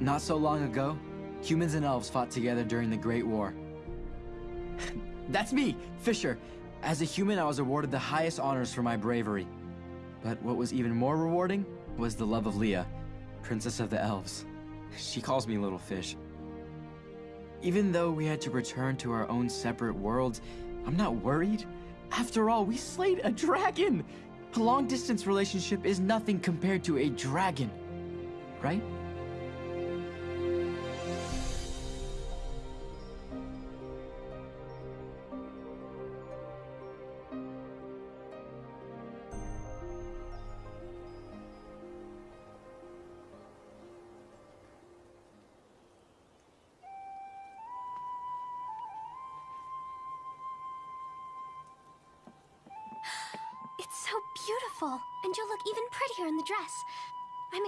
Not so long ago, humans and elves fought together during the Great War. That's me, Fisher. As a human, I was awarded the highest honors for my bravery. But what was even more rewarding was the love of Leah, Princess of the Elves. She calls me Little Fish. Even though we had to return to our own separate worlds, I'm not worried. After all, we slayed a dragon! A long-distance relationship is nothing compared to a dragon, right?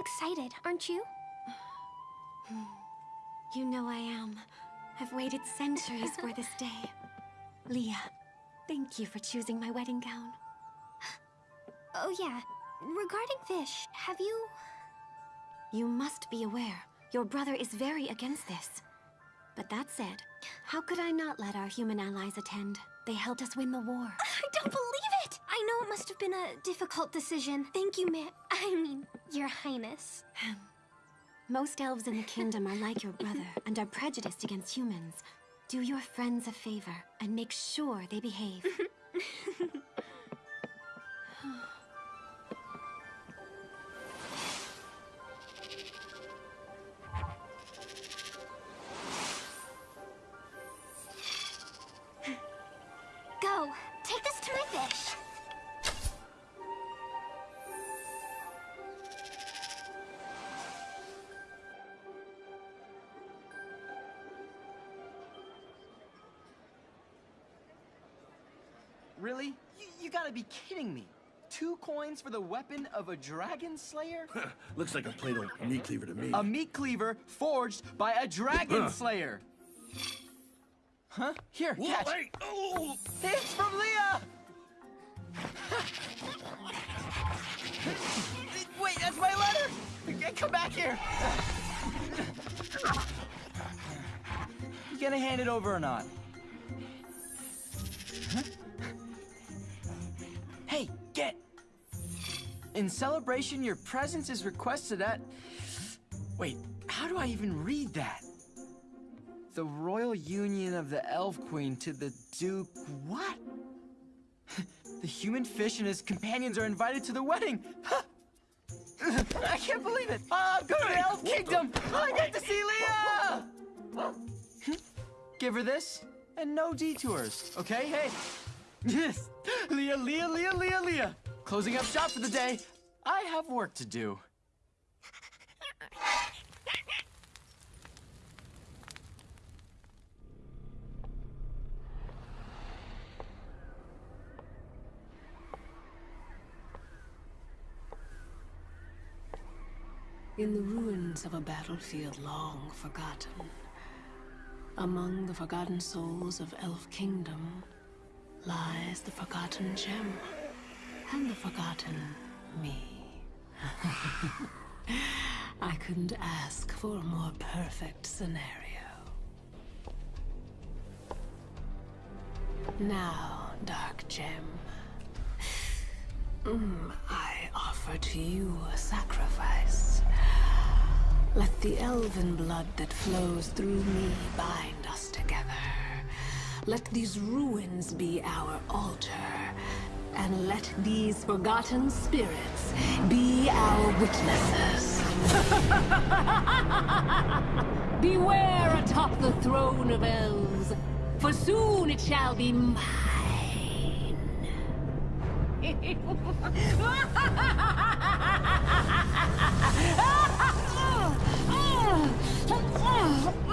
Excited, aren't you? You know I am. I've waited centuries for this day. Leah, thank you for choosing my wedding gown. Oh yeah, regarding Fish, have you... You must be aware, your brother is very against this. But that said, how could I not let our human allies attend? They helped us win the war. I don't believe it! I know it must have been a difficult decision. Thank you, ma- I mean, your highness. Most elves in the kingdom are like your brother and are prejudiced against humans. Do your friends a favor and make sure they behave. For the weapon of a dragon slayer? Looks like a plain old meat cleaver to me. A meat cleaver forged by a dragon slayer. Huh? Here, Whoa, catch. hey! Oh! It's from Leah! Wait, that's my letter! Come back here! You gonna hand it over or not? In celebration, your presence is requested at... Wait, how do I even read that? The royal union of the Elf Queen to the Duke... What? the human fish and his companions are invited to the wedding! I can't believe it! Oh, I'm going to the Elf Kingdom! I get to see Leah! Give her this, and no detours, okay? Hey! Yes! Leah, Leah, Leah, Leah, Leah! Closing up shop for the day. I have work to do. In the ruins of a battlefield long forgotten, among the forgotten souls of Elf Kingdom, lies the forgotten gem, and the forgotten me. I couldn't ask for a more perfect scenario. Now, Dark Gem, mm, I offer to you a sacrifice. Let the elven blood that flows through me bind us together. Let these ruins be our altar, and let these forgotten spirits be our witnesses. Beware atop the throne of elves, for soon it shall be mine.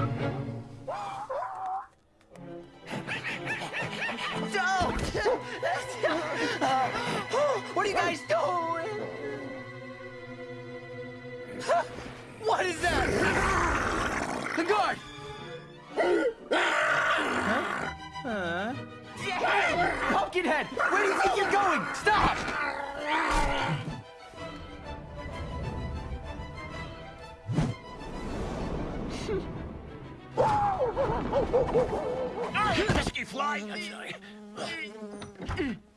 What is that? The guard! Huh? Huh? Hey! Pumpkinhead! Where do you think you're going? Stop! Pesky fly!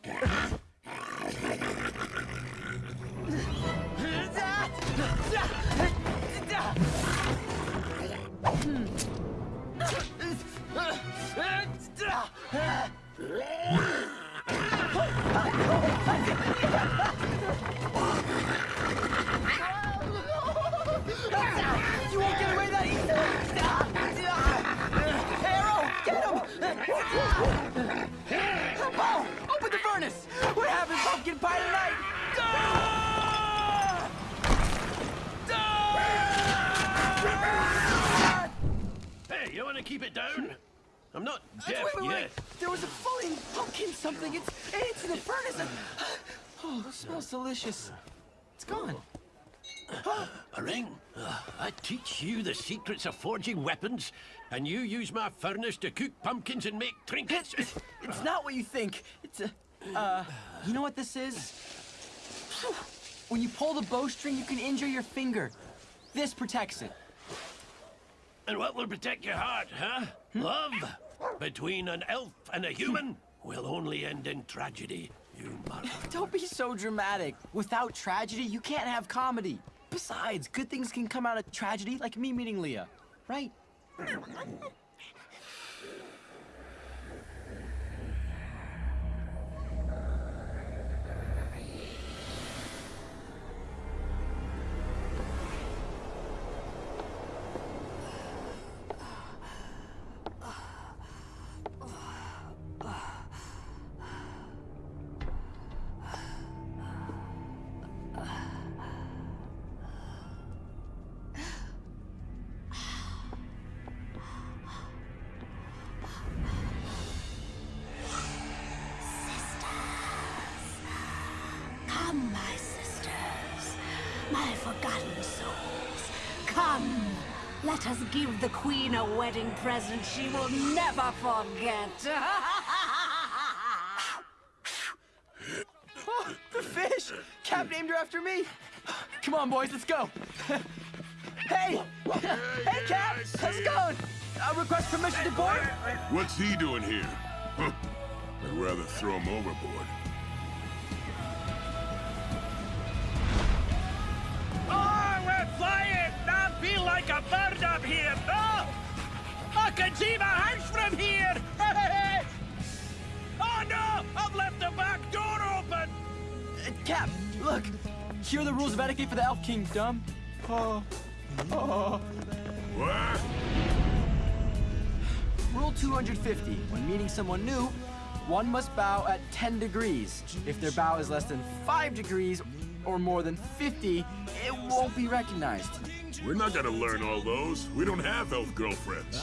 I'm not Wait, deaf wait, yet. wait! There was a floating pumpkin something. It's it's in the furnace. Oh, it smells delicious. It's gone. A ring? Uh, I teach you the secrets of forging weapons, and you use my furnace to cook pumpkins and make trinkets? It's, it's not what you think. It's a, uh, you know what this is? When you pull the bowstring, you can injure your finger. This protects it. And what will protect your heart, huh? Love? Between an elf and a human will only end in tragedy, you mother. Don't be so dramatic. Without tragedy, you can't have comedy. Besides, good things can come out of tragedy, like me meeting Leah. Right? A wedding present she will never forget. Oh, the fish! Cap named her after me. Come on, boys, let's go. hey! Hey, Cap! How's it going? I request permission to board? What's he doing here? I'd rather throw him overboard. Oh, we're flying! I feel like a bird up here! Oh! I can see my house from here! oh no! I've left the back door open! Uh, Cap, look. Here are the rules of etiquette for the Elf Kingdom. Oh. Oh. What? Rule 250. When meeting someone new, one must bow at 10 degrees. If their bow is less than 5 degrees or more than 50, it won't be recognized. We're not gonna learn all those. We don't have elf girlfriends.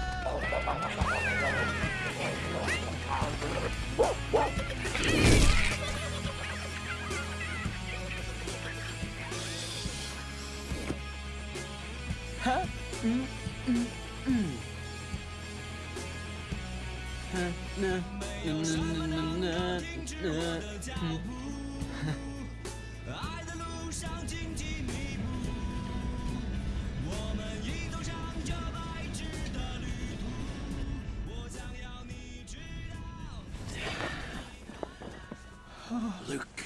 嗯嗯嗯。道。Luke.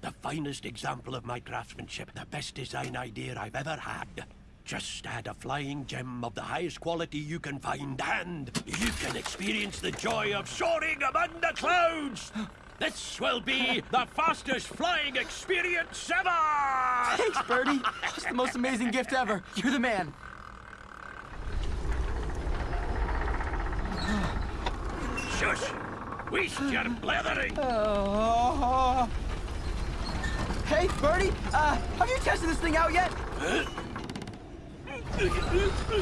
The finest example of my craftsmanship, the best design idea I've ever had. Just add a flying gem of the highest quality you can find, and you can experience the joy of soaring among the clouds! This will be the fastest flying experience ever! Thanks, Birdie. It's the most amazing gift ever. You're the man. Shush! Waste your blethering! Oh. Hey, Birdie, uh, have you tested this thing out yet?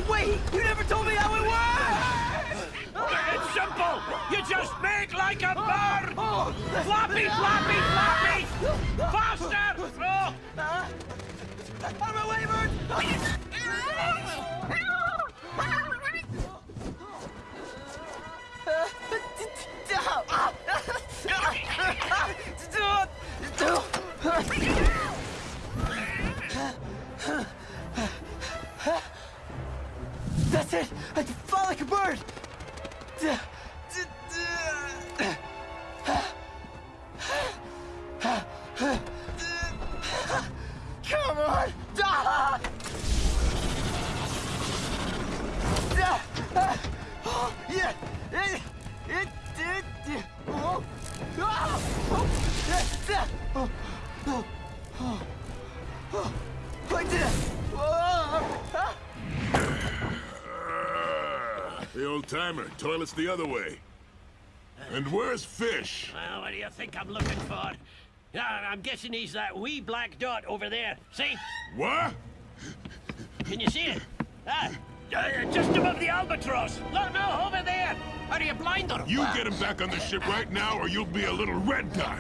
Wait, you never told me how it works! It's simple! You just make like a bird! Oh, Floppy, floppy, floppy! Faster! Oh. Out of my way, Bird! That's it! I can fly like a bird! Timer. Toilet's the other way. And where's Fish? Well, what do you think I'm looking for? Yeah, I'm guessing he's that wee black dot over there. See? What? Can you see it? Ah, uh, just above the albatross. No, no, over there. Are you blind or You what? get him back on the ship right now, or you'll be a little red dot.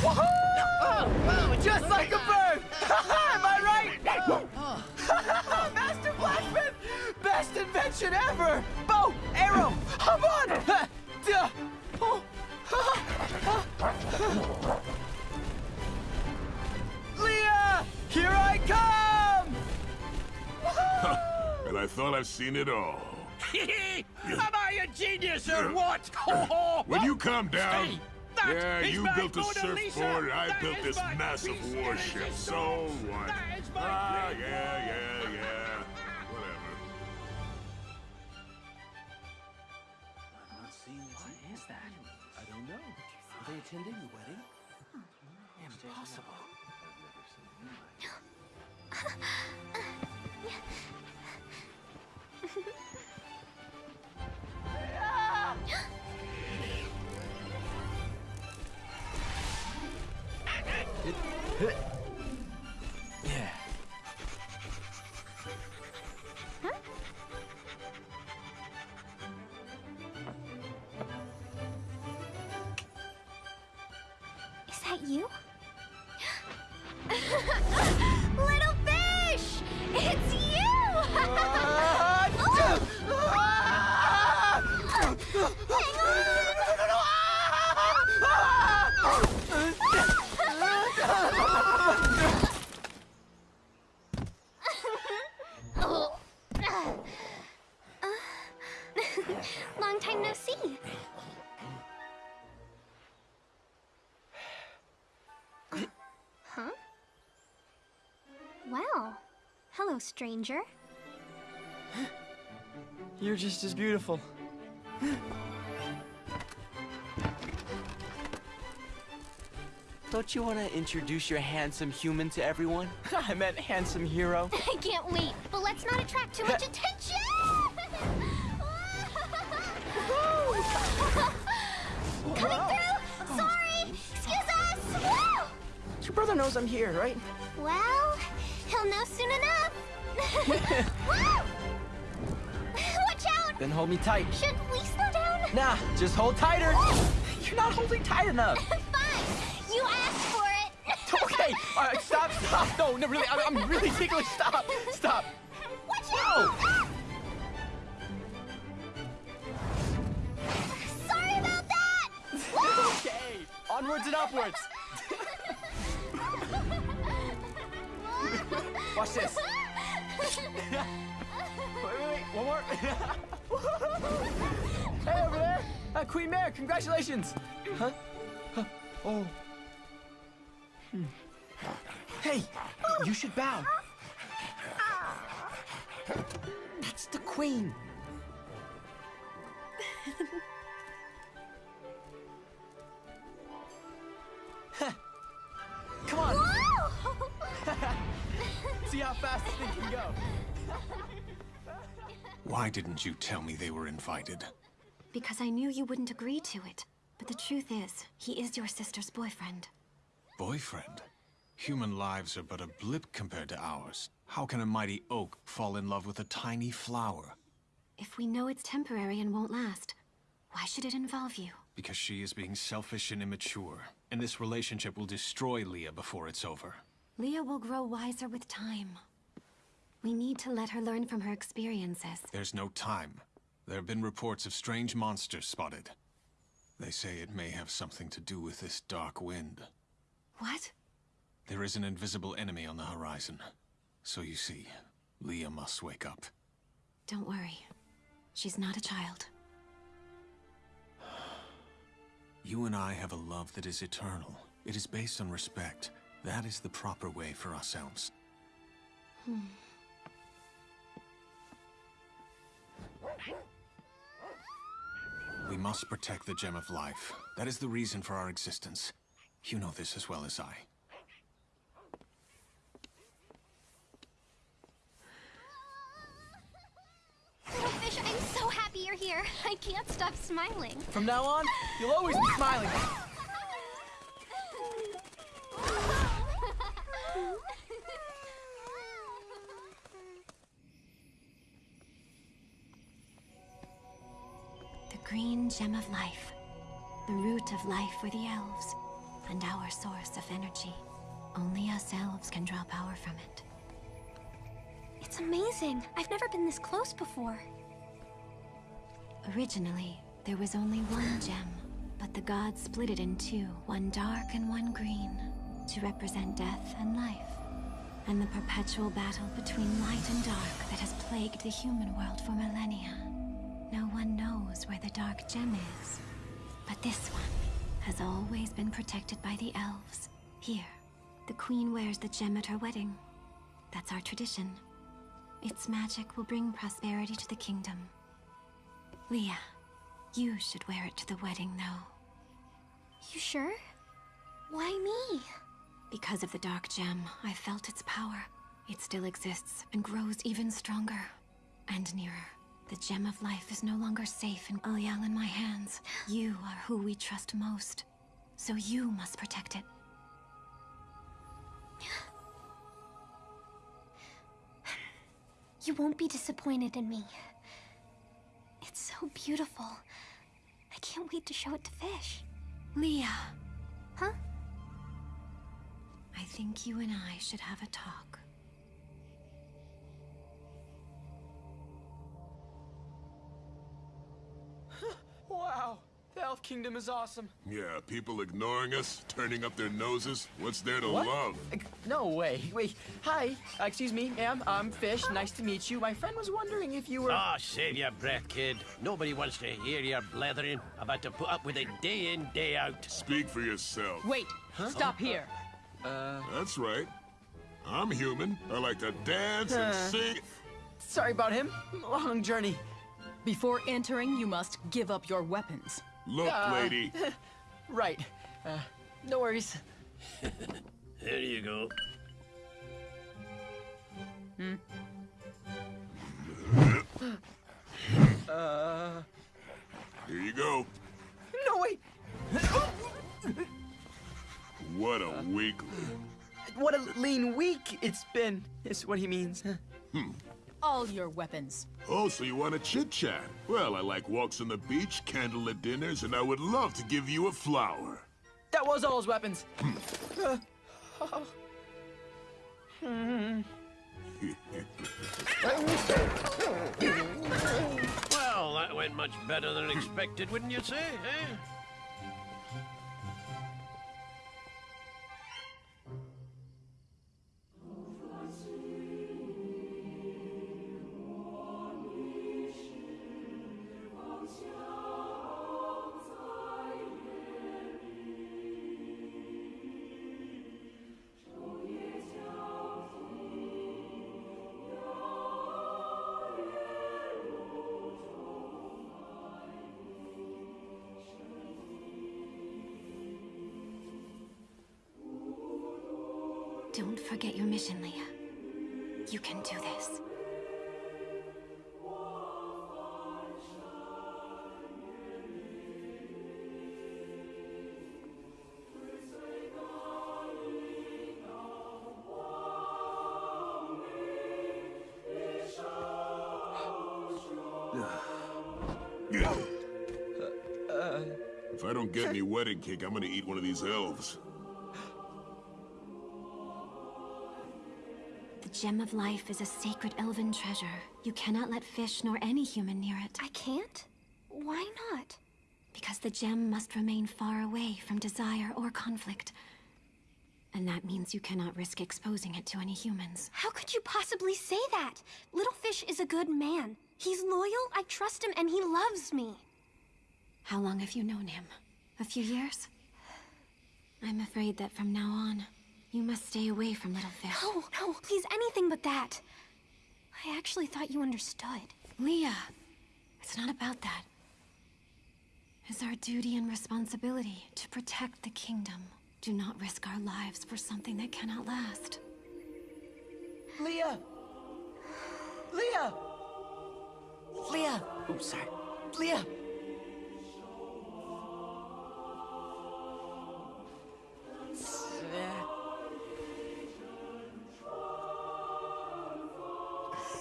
Woohoo! Just like a bird! Ever! Bow! Arrow! On! Oh. Leah! Here I come! And I thought I've seen it all. Am I a genius or what? When you calm down, that yeah, you built a surfboard, and I built this massive warship. So what? That is my Ah, yeah, yeah, yeah. Attending the wedding? Impossible. hello, stranger. You're just as beautiful. Don't you want to introduce your handsome human to everyone? I meant handsome hero. I can't wait, but let's not attract too much attention! Coming through! Oh. Sorry! Excuse us! Woo! Your brother knows I'm here, right? Well, he'll know soon enough. Woo! Then hold me tight. Should we slow down? Nah, just hold tighter. You're not holding tight enough. Fine. You asked for it. Okay, all right, stop, stop. No, no, really, I'm, I'm really ticklish. Stop, stop. Watch out! Sorry about that! Okay, onwards and upwards. Watch this. Wait, wait, wait, one more. hey, over there. Uh, Queen Mare, congratulations. Huh? Huh? Oh. Hmm. Hey, you should bow. That's the Queen. Come on! see how fast this thing can go. Why didn't you tell me they were invited? Because I knew you wouldn't agree to it. But the truth is, he is your sister's boyfriend. Boyfriend? Human lives are but a blip compared to ours. How can a mighty oak fall in love with a tiny flower? If we know it's temporary and won't last, why should it involve you? Because she is being selfish and immature. And this relationship will destroy Leah before it's over. Leah will grow wiser with time. We need to let her learn from her experiences. There's no time. There have been reports of strange monsters spotted. They say it may have something to do with this dark wind. What? There is an invisible enemy on the horizon. So you see, Leah must wake up. Don't worry. She's not a child. You and I have a love that is eternal. It is based on respect. That is the proper way for ourselves. We must protect the Gem of Life. That is the reason for our existence. You know this as well as I. Little fish, I'm so happy you're here. I can't stop smiling. From now on, you'll always be smiling. The green gem of life. The root of life for the elves. And our source of energy. Only us elves can draw power from it. It's amazing. I've never been this close before. Originally, there was only one gem, but the gods split it in two, one dark and one green, to represent death and life, and the perpetual battle between light and dark that has plagued the human world for millennia. No one knows where the dark gem is, but this one has always been protected by the elves. Here, the queen wears the gem at her wedding. That's our tradition. Its magic will bring prosperity to the kingdom. Leah, you should wear it to the wedding, though. You sure? Why me? Because of the Dark Gem, I felt its power. It still exists and grows even stronger. And nearer. The Gem of Life is no longer safe in Ulyal in my hands. You are who we trust most. So you must protect it. You won't be disappointed in me. It's so beautiful. I can't wait to show it to Fish. Leah, Huh? I think you and I should have a talk. Wow, the Elf Kingdom is awesome. Yeah, people ignoring us, turning up their noses. What's there to What? love? Uh, No way. Wait, hi. Uh, excuse me, ma'am. I'm Fish. Nice to meet you. My friend was wondering if you were. Ah, save your breath, kid. Nobody wants to hear your blethering. I've had to put up with it day in, day out. Speak for yourself. Wait, stop here. That's right. I'm human. I like to dance and Uh. sing. Sorry about him. Long journey. Before entering, you must give up your weapons. Look, Uh. lady. Right. Uh, no worries. There you go. Hmm. Here you go. No, wait. What a weakling. What a lean week it's been, is what he means. all your weapons. Oh, so you want to chit-chat? Well, I like walks on the beach, candlelit dinners, and I would love to give you a flower. That was all his weapons. Well, that went much better than expected, wouldn't you say, eh? Don't forget your mission, Leah. You can do this. If I don't get any wedding cake, I'm gonna eat one of these elves. The gem of Life is a sacred elven treasure. You cannot let fish nor any human near it. I can't? Why not? Because the gem must remain far away from desire or conflict. And that means you cannot risk exposing it to any humans. How could you possibly say that? Little Fish is a good man. He's loyal, I trust him, and he loves me. How long have you known him? A few years? I'm afraid that from now on, you must stay away from Little Fish. No, no, please, anything but that. I actually thought you understood. Leah, it's not about that. It's our duty and responsibility to protect the kingdom. Do not risk our lives for something that cannot last. Leah! Leah! Leah! Oops, sorry. Leah!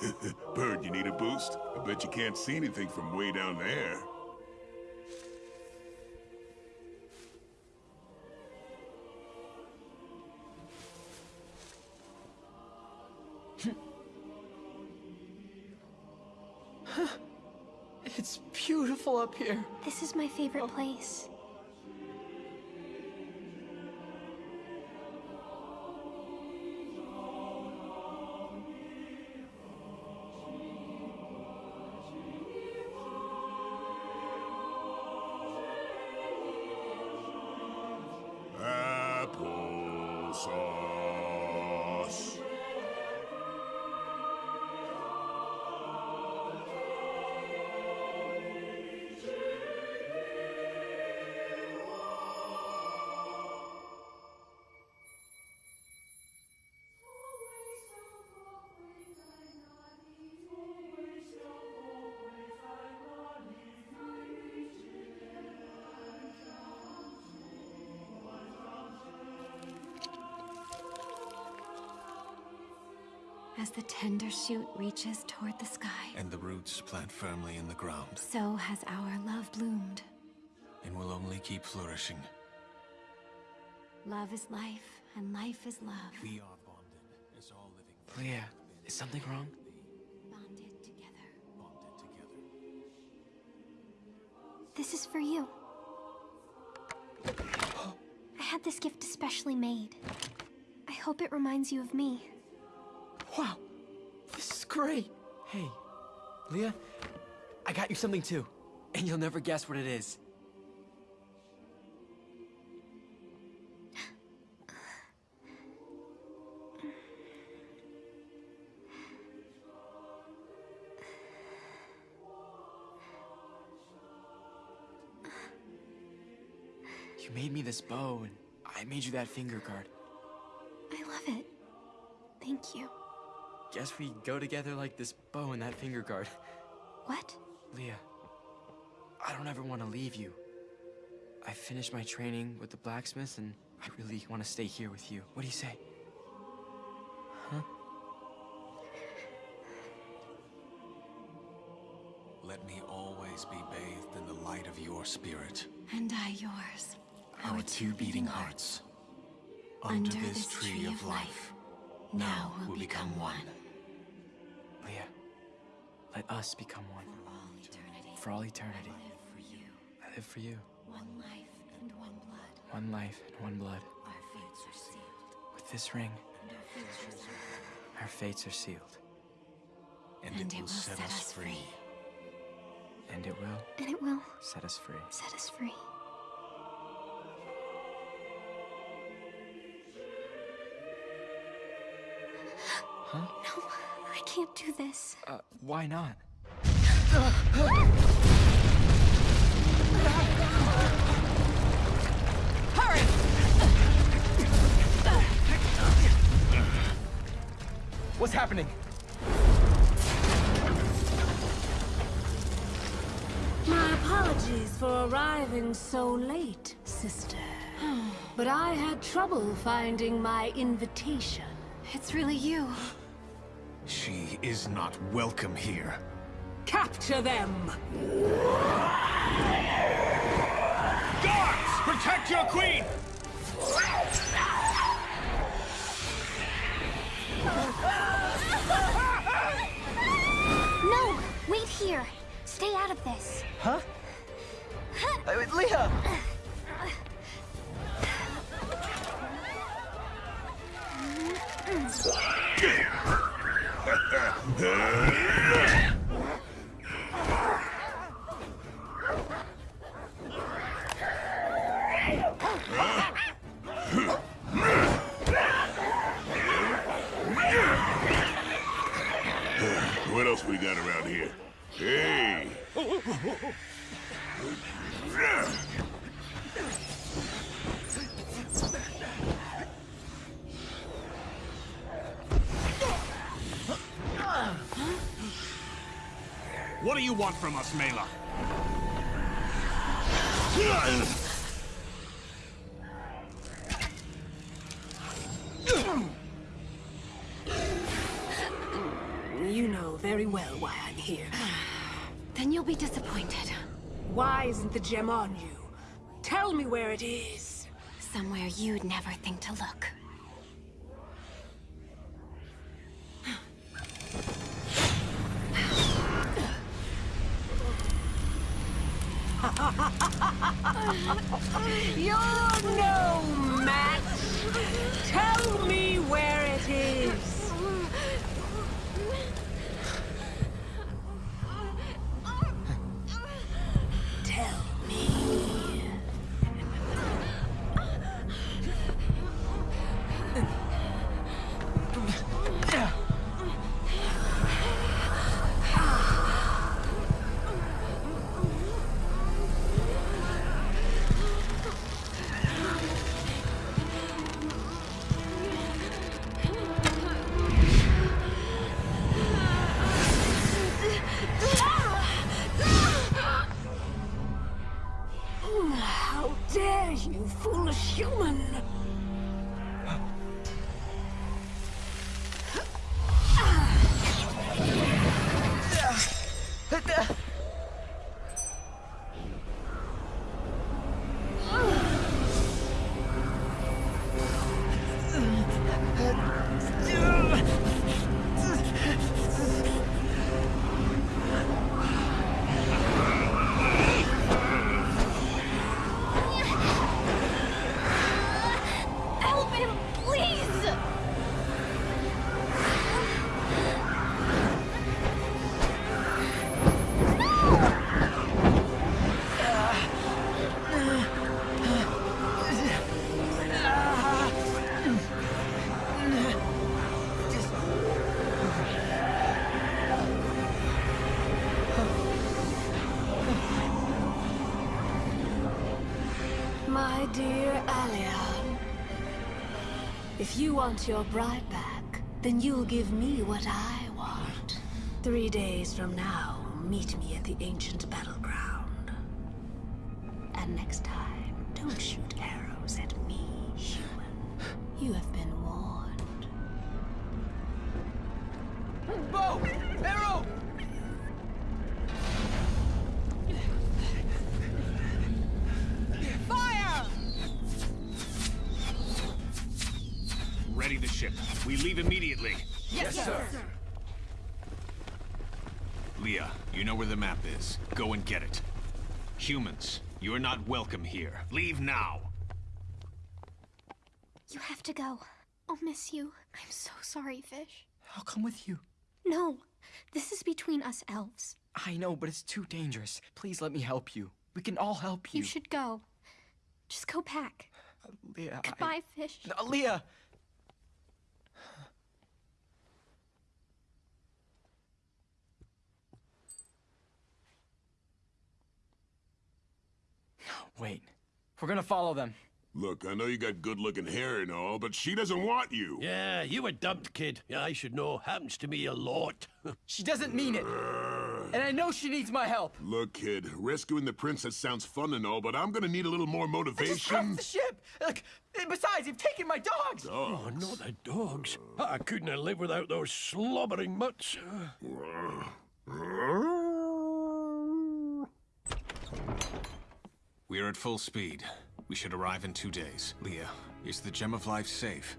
Bird, you need a boost? I bet you can't see anything from way down there. It's beautiful up here. This is my favorite oh. place. Shoot reaches toward the sky, And the roots plant firmly in the ground, so has our love bloomed. and will only keep flourishing. Love is life, and life is love. We are bonded as all living oh, Leah, is something wrong? Bonded together. bonded together. This is for you. I had this gift especially made. I hope it reminds you of me. Wow, this is great. Hey, Leah, I got you something too, and you'll never guess what it is. You made me this bow, and I made you that finger guard. I love it. Thank you. Guess we go together like this bow and that finger guard. What? Leah, I don't ever want to leave you. I finished my training with the blacksmiths and I really want to stay here with you. What do you say? Huh? Let me always be bathed in the light of your spirit. And I yours. Our two beating hearts. Under this tree of life, now will become one. Let us become one. For all eternity. For all eternity. I live for you. I live for you. One life and one blood. One life and one blood. Our fates are sealed. With this ring, And our sealed. our fates are sealed. And, And it will set us free. And it will And it will set us free. set us free. Huh? No, can't do this. Uh, why not? Hurry! What's happening? My apologies for arriving so late, sister. But I had trouble finding my invitation. It's really you. She is not welcome here. Capture them! Guards! Protect your queen! No! Wait here! Stay out of this! Huh? Uh, Leah! What else we got around here? Hey! Do you want from us, Mela? You know very well why I'm here. Then you'll be disappointed. Why isn't the gem on you? Tell me where it is. Somewhere you'd never think to look. Dear Alion, if you want your bride back, then you'll give me what I want. Three days from now, meet me at the ancient ship. We leave immediately. Yes, sir. Leah, you know where the map is. Go and get it. Humans, you are not welcome here. Leave now! You have to go. I'll miss you. I'm so sorry, Fish. I'll come with you. No, this is between us elves. I know, but it's too dangerous. Please let me help you. We can all help you. You should go. Just go back. Leah. I- Goodbye, Fish. No, Leah! Wait. We're gonna follow them. Look, I know you got good-looking hair and all, but she doesn't want you. Yeah, you were dumped, kid. Yeah, I should know. Happens to me a lot. She doesn't mean it. And I know she needs my help. Look, kid, rescuing the princess sounds fun and all, but I'm gonna need a little more motivation. I just motivation. wrecked the ship. Look, besides, you've taken my dogs. oh, not the dogs. Ah, I couldn't have lived without those slobbering mutts. We are at full speed. We should arrive in two days. Leah, is the Gem of Life safe?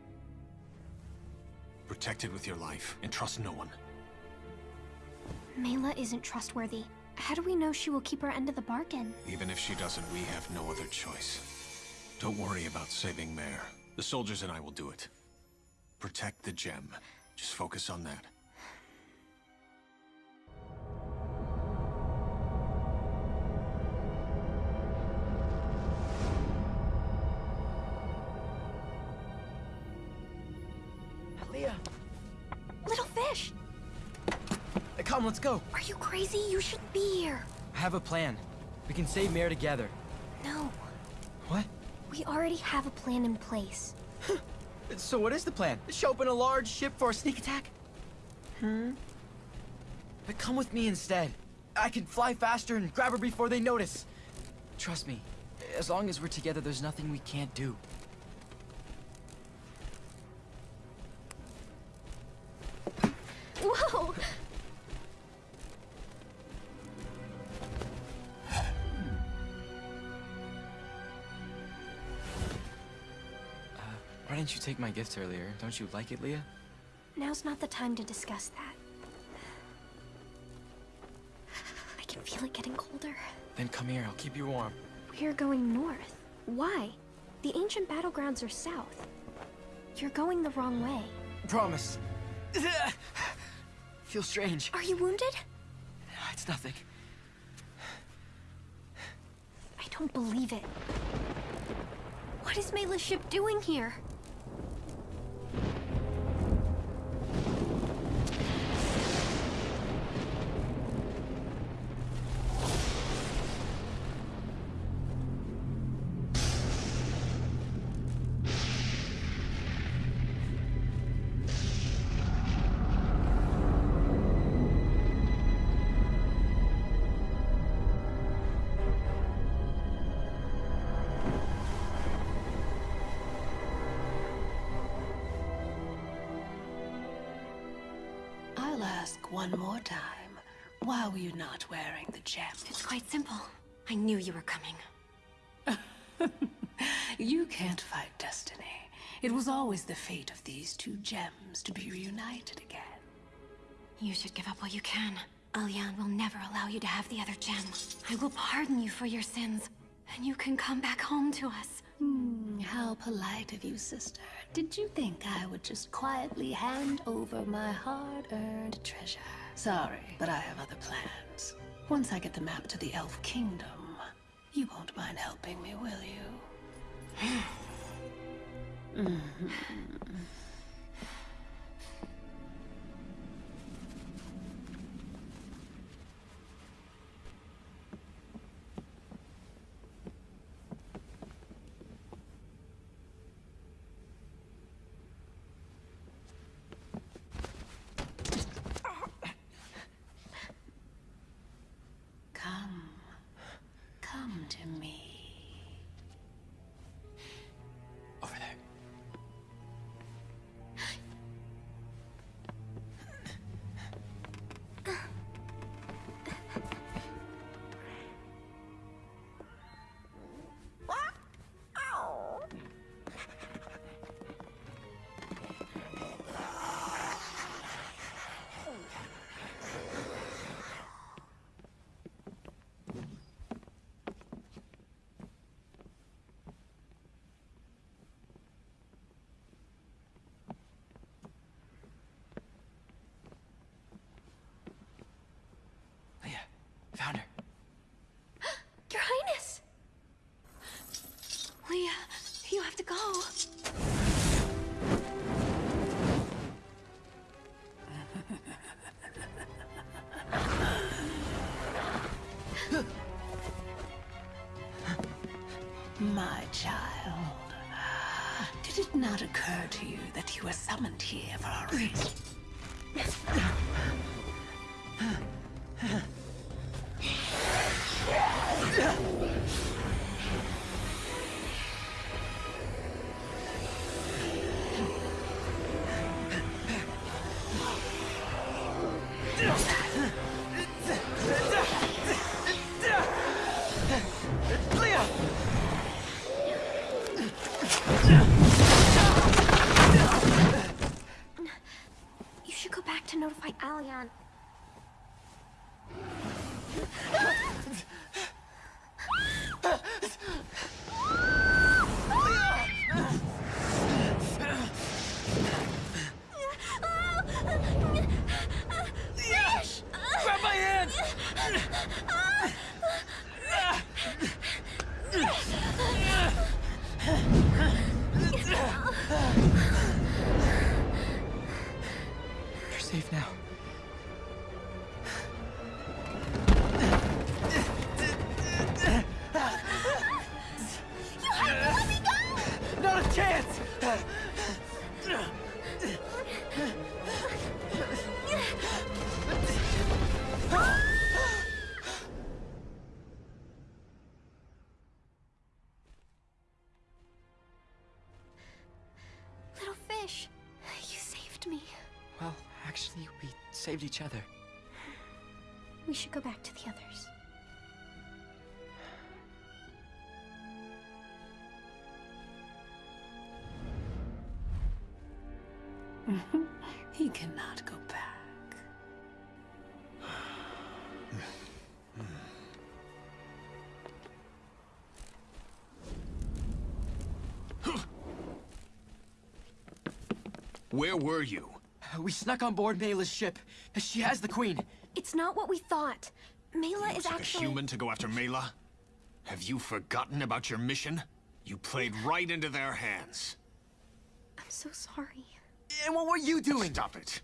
Protect it with your life, and trust no one. Mela isn't trustworthy. How do we know she will keep her end of the bargain? Even if she doesn't, we have no other choice. Don't worry about saving Mare. The soldiers and I will do it. Protect the gem. Just focus on that. Come, let's go. Are you crazy? You shouldn't be here. I have a plan. We can save Mare together. No, What? we already have a plan in place. So what is the plan? Show up in a large ship for a sneak attack? Hmm? But come with me instead. I can fly faster and grab her before they notice. Trust me, as long as we're together, there's nothing we can't do. Whoa! Didn't you take my gift earlier? Don't you like it, Leah? Now's not the time to discuss that. I can feel it getting colder. Then come here, I'll keep you warm. We're going north. Why? The ancient battlegrounds are south. You're going the wrong way. Promise. Feel strange. Are you wounded? It's nothing. I don't believe it. What is Mela's ship doing here? One more time. Why were you not wearing the gem? It's quite simple. I knew you were coming. You can't fight destiny. It was always the fate of these two gems to be reunited again. You should give up while you can. Alian will never allow you to have the other gem. I will pardon you for your sins, and you can come back home to us. Hmm, how polite of you, sister. Did you think I would just quietly hand over my hard-earned treasure? Sorry, but I have other plans. Once I get the map to the Elf Kingdom, you won't mind helping me, will you? Come. go. My child, did it not occur to you that you were summoned here for a reason? You should go back to notify Alion. Saved each other. We should go back to the others. He cannot go back. Where were you? We snuck on board Mayla's ship. She has the queen. It's not what we thought. Mela is Looks like actually. a human to go after Mela? Have you forgotten about your mission? You played right into their hands. I'm so sorry. And what were you doing? Stop it.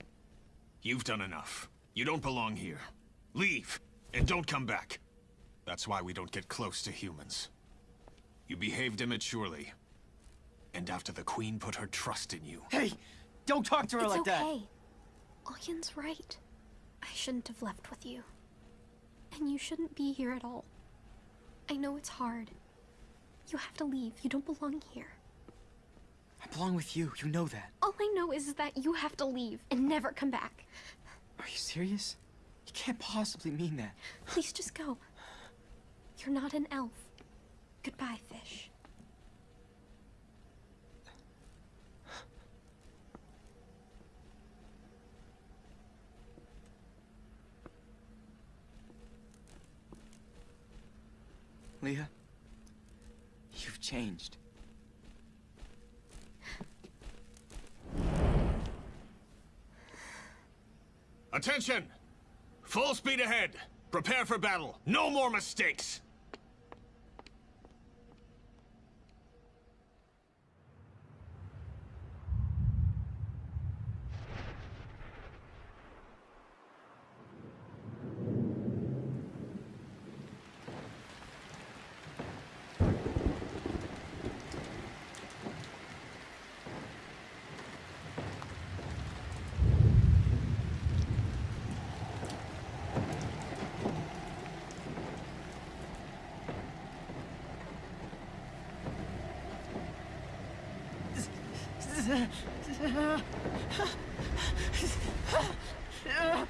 You've done enough. You don't belong here. Leave, and don't come back. That's why we don't get close to humans. You behaved immaturely. And after the Queen put her trust in you. Hey, don't talk to her it's like okay. that. Alyan's right. I shouldn't have left with you. And you shouldn't be here at all. I know it's hard. You have to leave. You don't belong here. I belong with you. You know that. All I know is that you have to leave and never come back. Are you serious? You can't possibly mean that. Please just go. You're not an elf. Goodbye, fish. Leah, you've changed. Attention! Full speed ahead. Prepare for battle. No more mistakes. Yeah.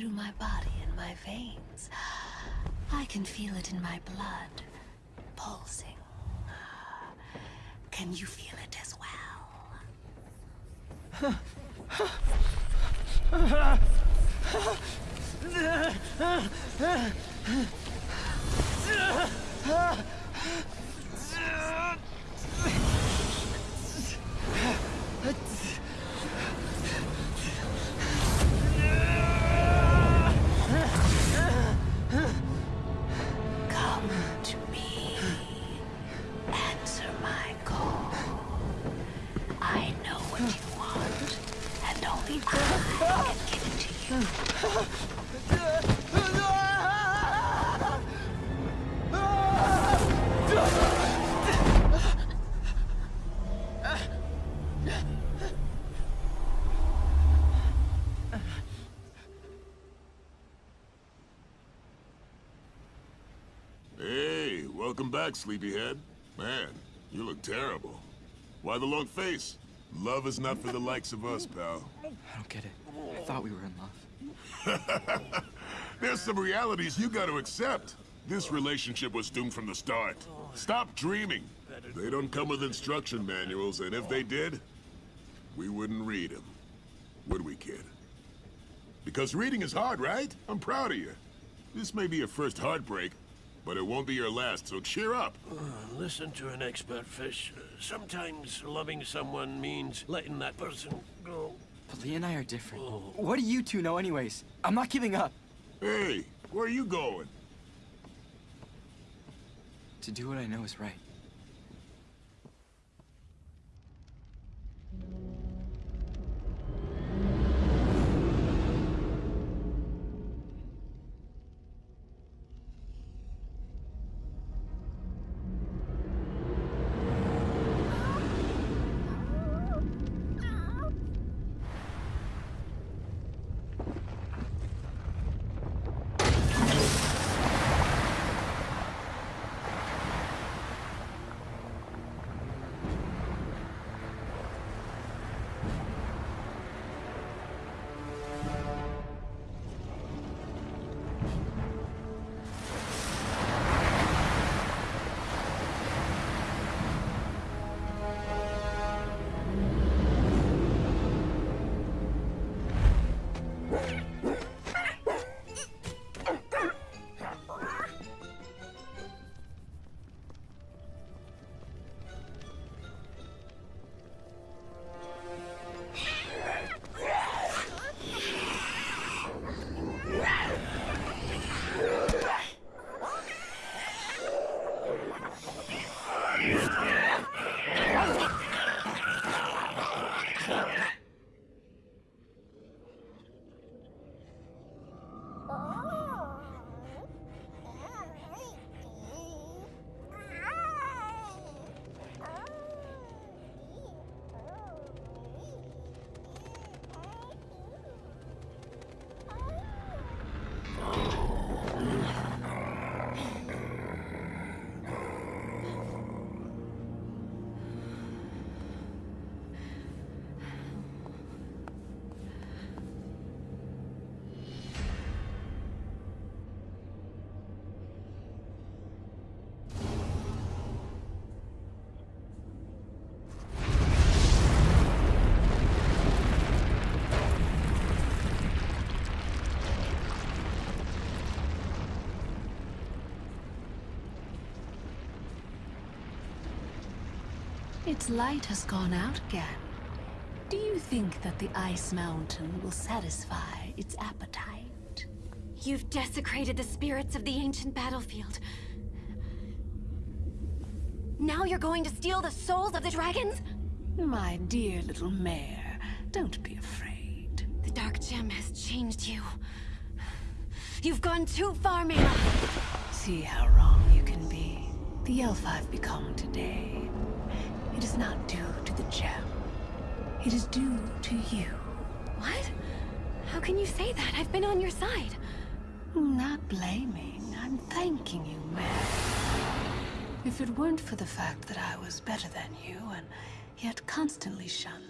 Through my body and my veins. I can feel it in my blood, pulsing. Can you feel back, sleepyhead. Man, you look terrible. Why the long face? Love is not for the likes of us, pal. I don't get it. I thought we were in love. There's some realities you gotta accept. This relationship was doomed from the start. Stop dreaming. They don't come with instruction manuals, and if they did, we wouldn't read them. Would we, kid? Because reading is hard, right? I'm proud of you. This may be your first heartbreak, but it won't be your last, so cheer up. Uh, listen to an expert, Fish. Uh, sometimes loving someone means letting that person go. But Lee and I are different. Oh. What do you two know anyways? I'm not giving up. Hey, where are you going? To do what I know is right. Its light has gone out again. Do you think that the Ice Mountain will satisfy its appetite? You've desecrated the spirits of the ancient battlefield. Now you're going to steal the souls of the dragons? My dear little mare, don't be afraid. The Dark Gem has changed you. You've gone too far, Mela. See how wrong you can be. The elf I've become today. It is not due to the gem. It is due to you. What? How can you say that? I've been on your side. Not blaming. I'm thanking you, Mary. If it weren't for the fact that I was better than you, and yet constantly shunned,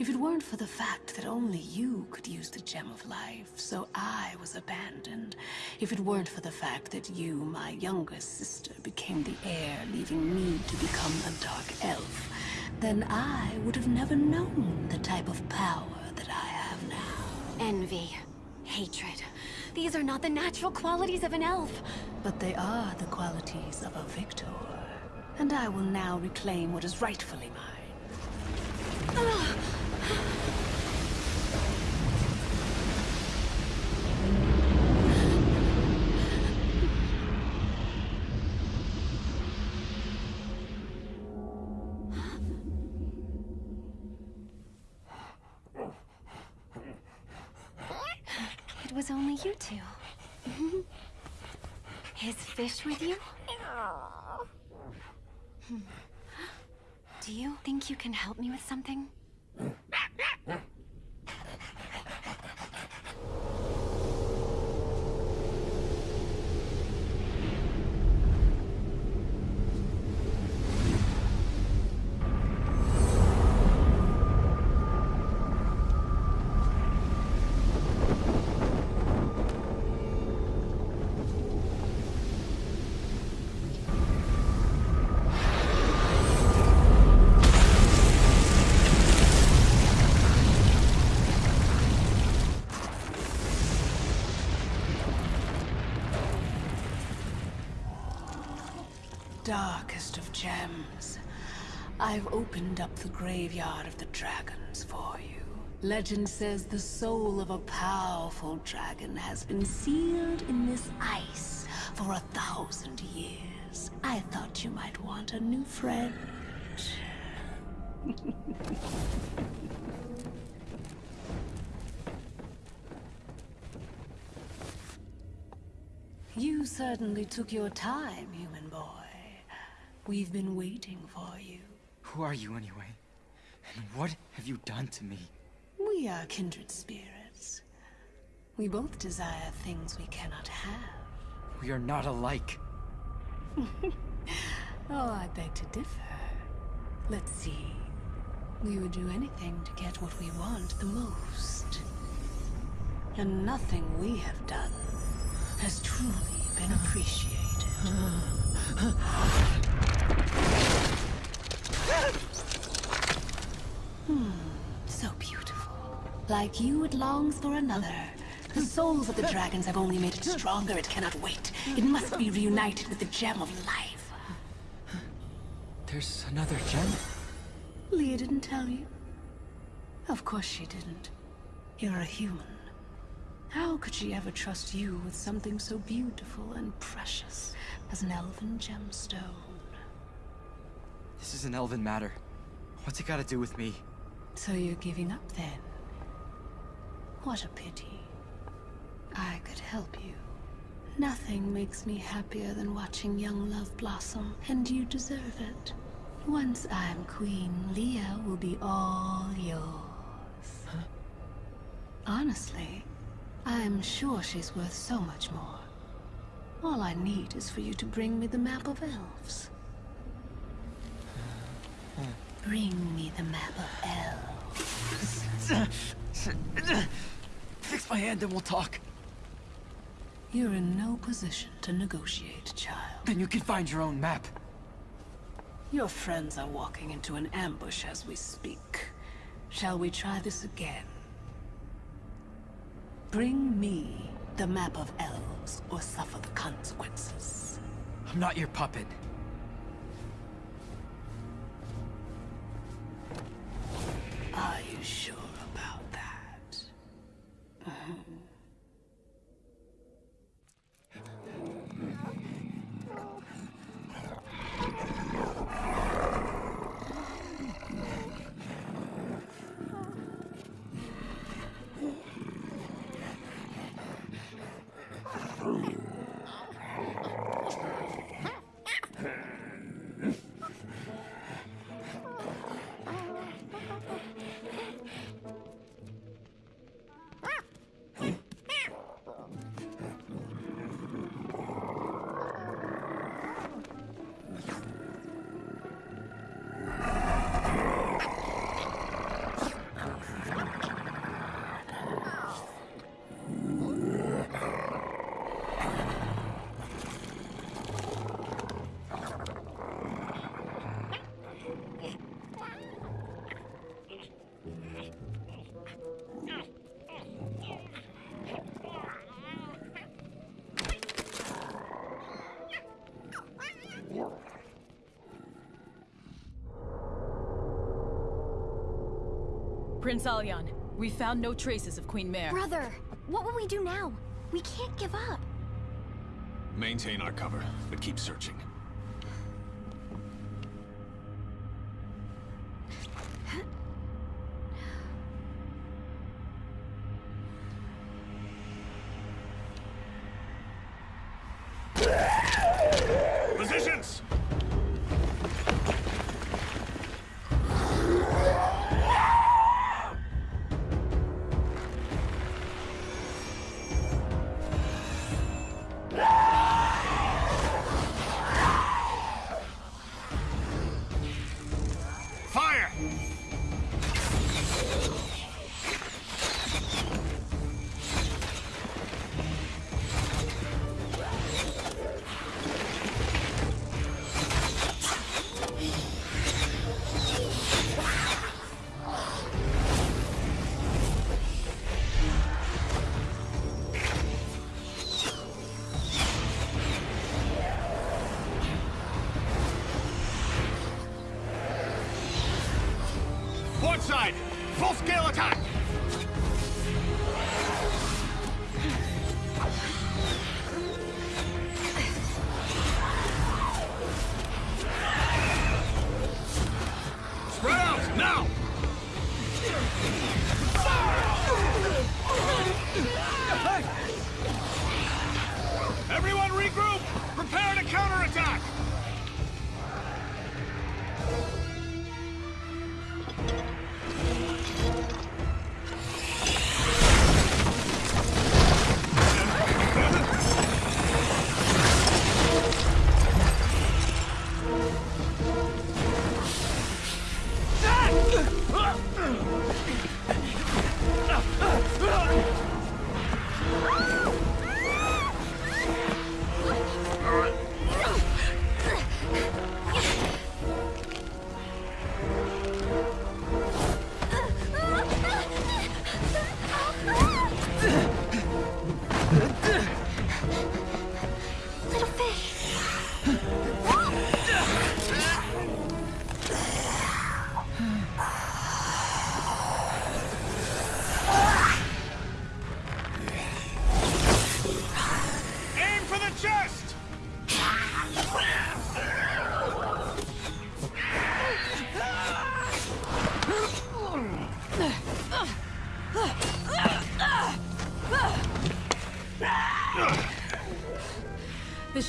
if it weren't for the fact that only you could use the Gem of Life, so I was abandoned, if it weren't for the fact that you, my younger sister, became the heir, leaving me to become a Dark Elf, then I would have never known the type of power that I have now. Envy. Hatred. These are not the natural qualities of an elf. But they are the qualities of a victor. And I will now reclaim what is rightfully mine. It you two. Is Fish with you? Do you think you can help me with something? Darkest of gems, I've opened up the graveyard of the dragons for you. Legend says the soul of a powerful dragon has been sealed in this ice for a thousand years. I thought you might want a new friend. You certainly took your time, human boy. We've been waiting for you. Who are you anyway? And what have you done to me? We are kindred spirits. We both desire things we cannot have. We are not alike. Oh, I beg to differ. Let's see. We would do anything to get what we want the most. And nothing we have done has truly been appreciated. Hmm, so beautiful. Like you, it longs for another. The souls of the dragons have only made it stronger. It cannot wait. It must be reunited with the gem of life. There's another gem? Leah didn't tell you? Of course she didn't. You're a human. How could she ever trust you with something so beautiful and precious as an elven gemstone? This is an elven matter. What's it got to do with me? So you're giving up then? What a pity. I could help you. Nothing makes me happier than watching young love blossom, and you deserve it. Once I'm queen, Leah will be all yours. Honestly, I'm sure she's worth so much more. All I need is for you to bring me the map of elves. Bring me the map of elves. Fix my hand and we'll talk. You're in no position to negotiate, child. Then you can find your own map. Your friends are walking into an ambush as we speak. Shall we try this again? Bring me the map of elves, or suffer the consequences. I'm not your puppet. Are you sure about that? Mm-hmm. Prince Alyan, we found no traces of Queen Mare. Brother, what will we do now? We can't give up. Maintain our cover, but keep searching.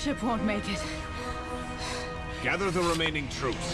Ship won't make it. Gather the remaining troops.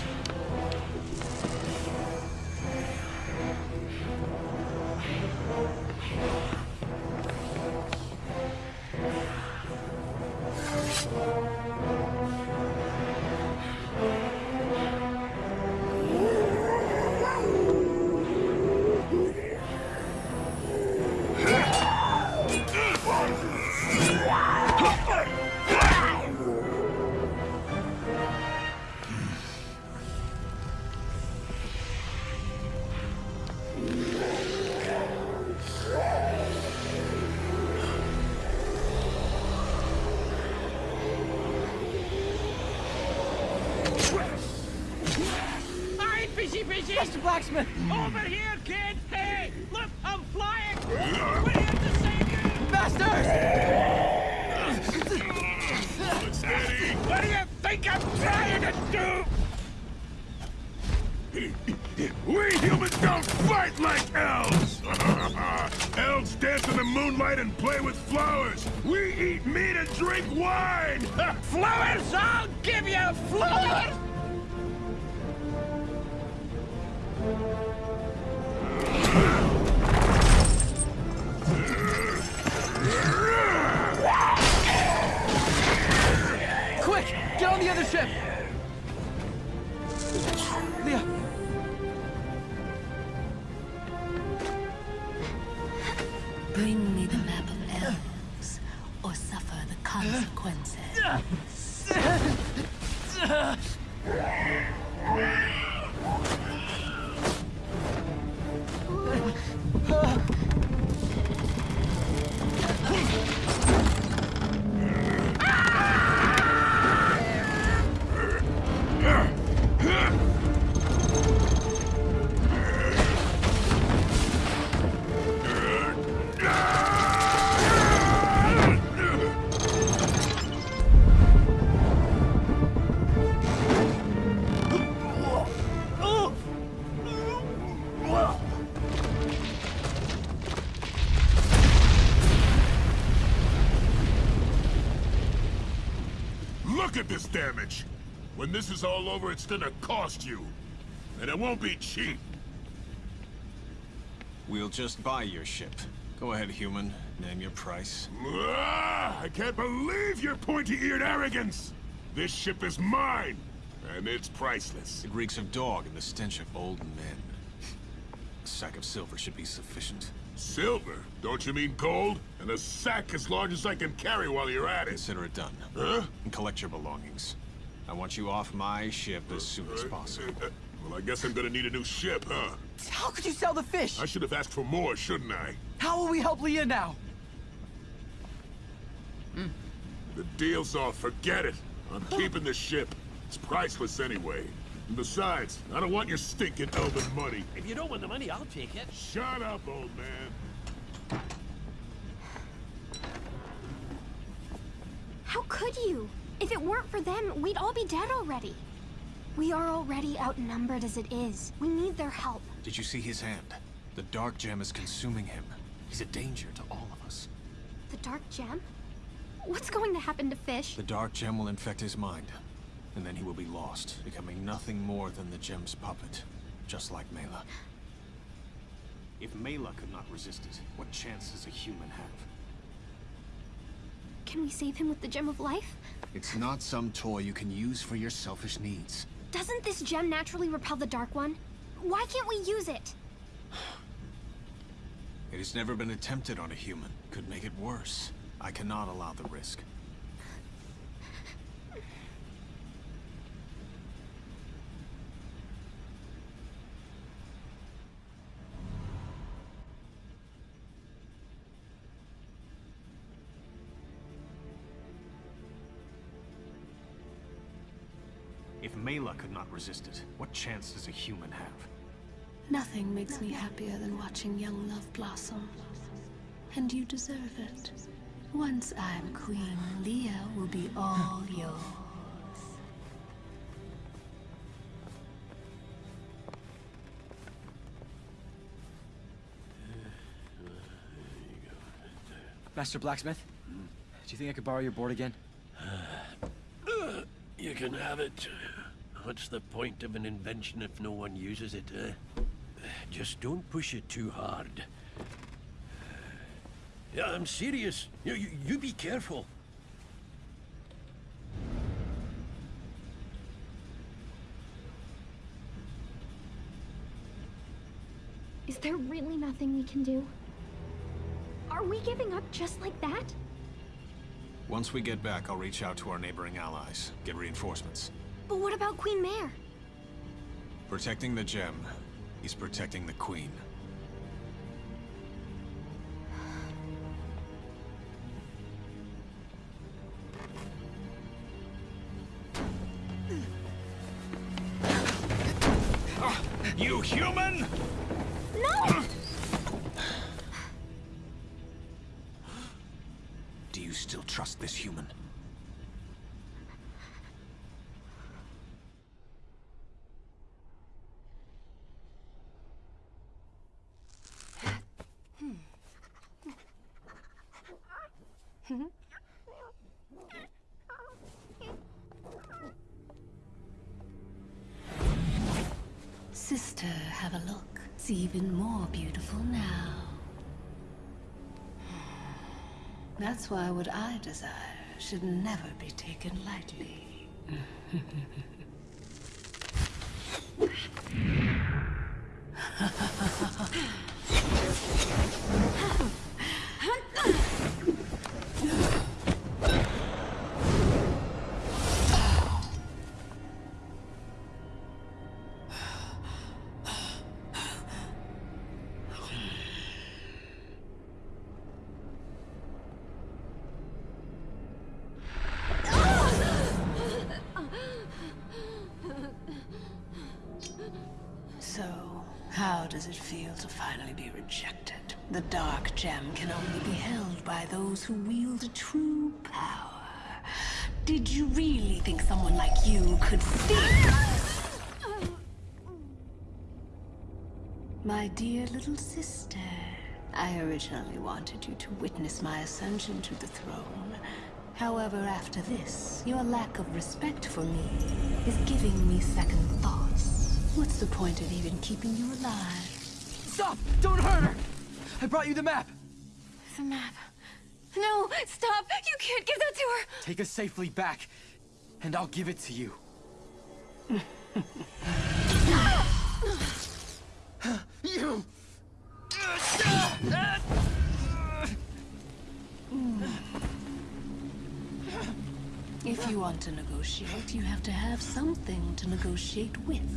Think I'm trying to do? We humans don't fight like elves! elves dance in the moonlight and play with flowers! We eat meat and drink wine! Flowers! I'll give you flowers! Get damage. When this is all over, it's gonna cost you. And it won't be cheap. We'll just buy your ship. Go ahead, human. Name your price. Ah, I can't believe your pointy-eared arrogance! This ship is mine, and it's priceless. It reeks of dog and the stench of old men. A sack of silver should be sufficient. Silver? Don't you mean gold? And a sack as large as I can carry while you're at it. Consider it done. Huh? And collect your belongings. I want you off my ship as soon as possible. Uh, well, I guess I'm gonna need a new ship, huh? How could you sell the fish? I should have asked for more, shouldn't I? How will we help Leah now? The deal's off, forget it. I'm keeping the ship. It's priceless anyway. And besides, I don't want your stinking elven money. If you don't want the money, I'll take it. Shut up, old man. How could you? If it weren't for them, we'd all be dead already. We are already outnumbered as it is. We need their help. Did you see his hand? The dark gem is consuming him. He's a danger to all of us. The Dark Gem? What's going to happen to Fish? The dark gem will infect his mind, and then he will be lost, becoming nothing more than the gem's puppet, just like Mela. If Mela could not resist it, what chance does a human have? Can we save him with the Gem of Life? It's not some toy you can use for your selfish needs. Doesn't this gem naturally repel the Dark One? Why can't we use it? It has never been attempted on a human. Could make it worse. I cannot allow the risk. Resist it, what chance does a human have? Nothing makes me happier than watching young love blossom. And you deserve it. Once I'm queen, Leah will be all yours. Master Blacksmith? Hmm? Do you think I could borrow your board again? You can have it. What's the point of an invention if no one uses it, eh? Just don't push it too hard. Yeah, I'm serious. You, you, you be careful. Is there really nothing we can do? Are we giving up just like that? Once we get back, I'll reach out to our neighboring allies, get reinforcements. But what about Queen Mare? Protecting the gem is protecting the queen. That's why what I desire should never be taken lightly. Gem can only be held by those who wield true power. Did you really think someone like you could steal? My dear little sister, I originally wanted you to witness my ascension to the throne. However, after this, your lack of respect for me is giving me second thoughts. What's the point of even keeping you alive? Stop! Don't hurt her! I brought you the map! The map. No, stop! You can't give that to her! Take us safely back, and I'll give it to you. you! If you want to negotiate, you have to have something to negotiate with.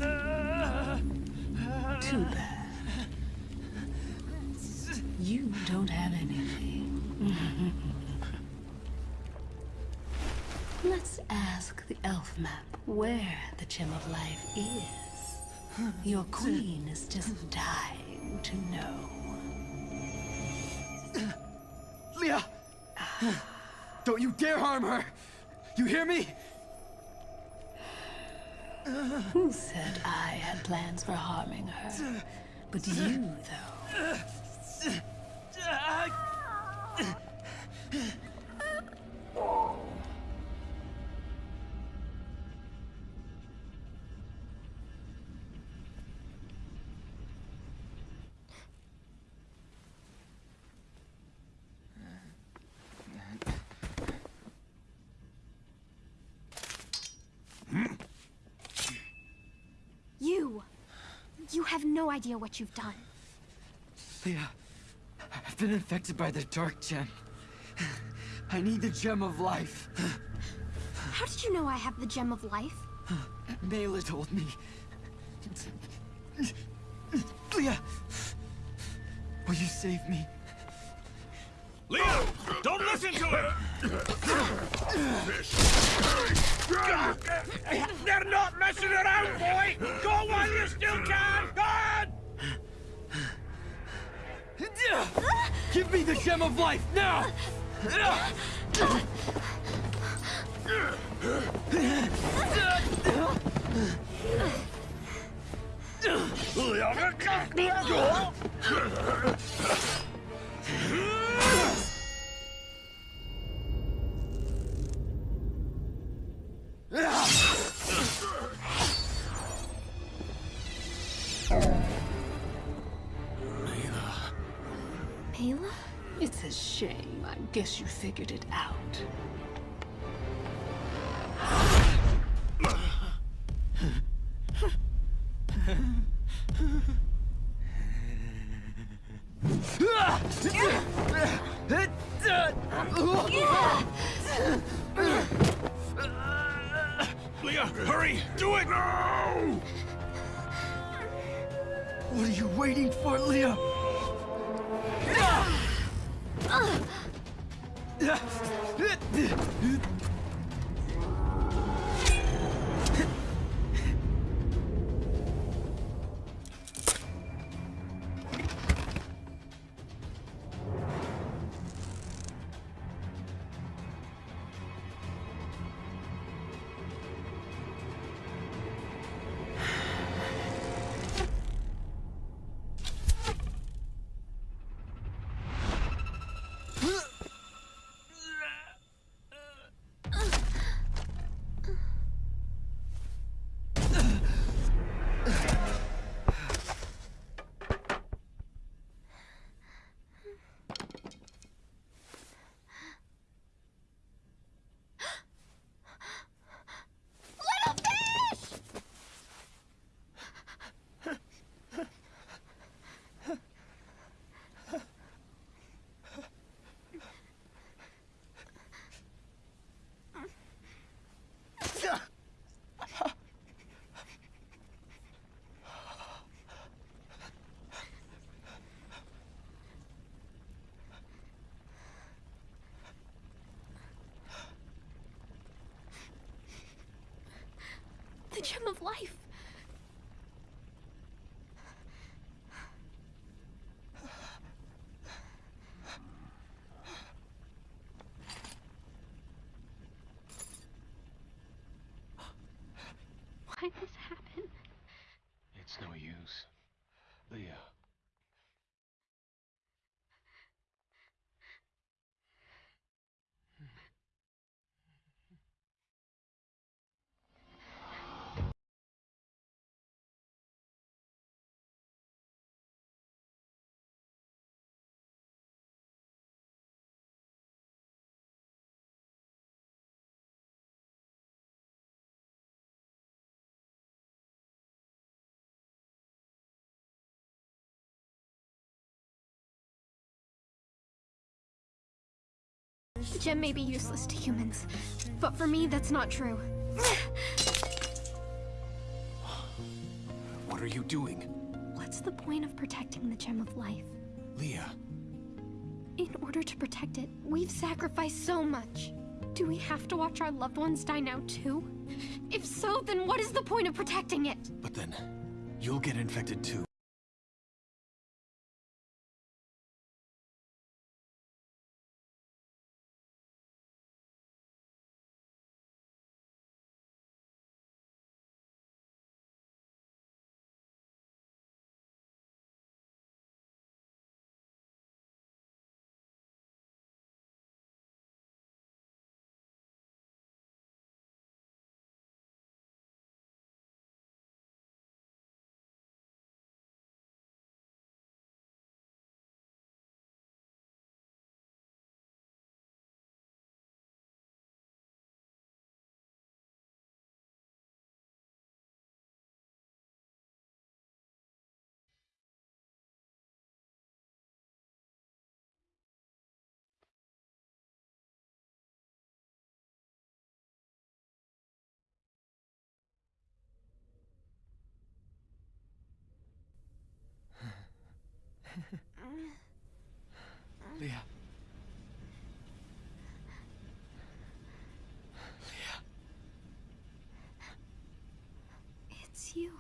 Too bad. You don't have anything. Let's ask the elf map where the Gem of Life is. Your queen is just dying to know. Leah! Don't you dare harm her! You hear me? Who said I had plans for harming her? But you, though. You! You have no idea what you've done. Leah, I've been infected by the Dark Gem. I need the Gem of Life. How did you know I have the Gem of Life? Mela told me. Leah! Will you save me? Leah! Don't listen to him! They're not messing around, boy! Go while you still can! Go on! Give me the Gem of Life, now! A shame. I guess you figured it out. Life! Why this happen? It's no use. Leah. Gem may be useless to humans, but for me, that's not true. What are you doing? What's the point of protecting the gem of life? Leah, In order to protect it, we've sacrificed so much. Do we have to watch our loved ones die now too? If so, then what is the point of protecting it? but then you'll get infected too. Leah. It's you.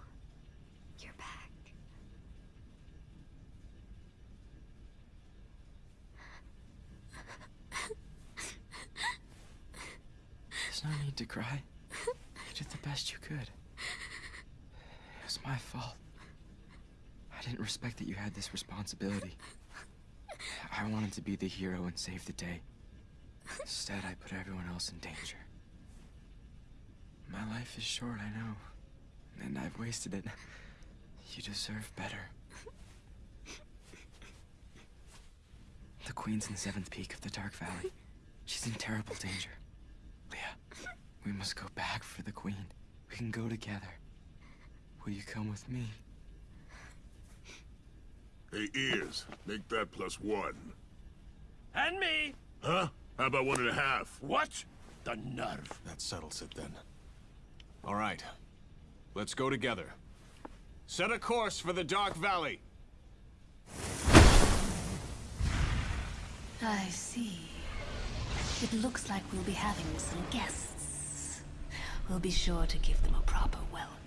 You're back. There's no need to cry. You did the best you could. It was my fault. I didn't respect that you had this responsibility. I wanted to be the hero and save the day. Instead, I put everyone else in danger. My life is short, I know. And I've wasted it. You deserve better. The Queen's in the seventh peak of the Dark Valley. She's in terrible danger. Leah, we must go back for the Queen. We can go together. Will you come with me? Hey, ears, make that plus one. And me! Huh? How about one and a half? What? The nerve. That settles it then. All right. Let's go together. Set a course for the Dark Valley. I see. It looks like we'll be having some guests. We'll be sure to give them a proper welcome.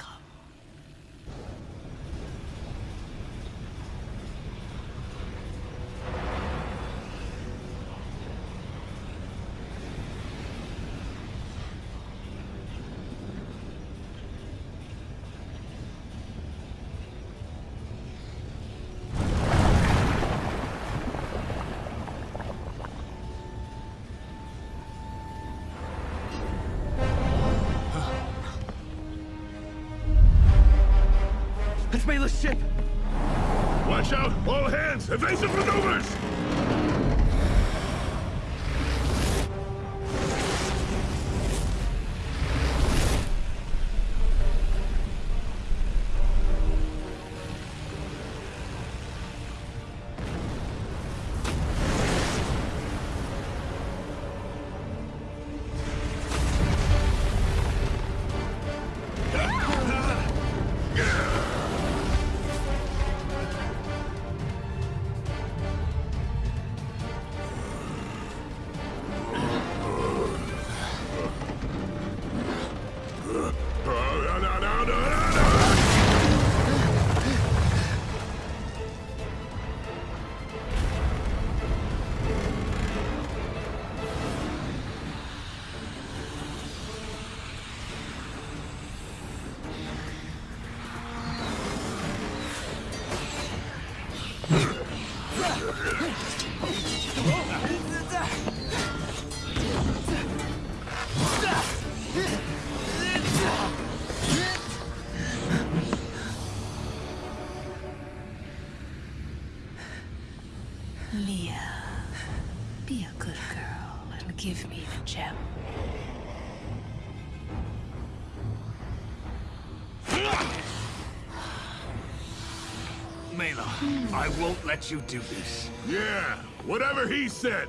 Mayla's ship! Watch out! All hands! Evasive maneuvers! I won't let you do this. Yeah, whatever he said.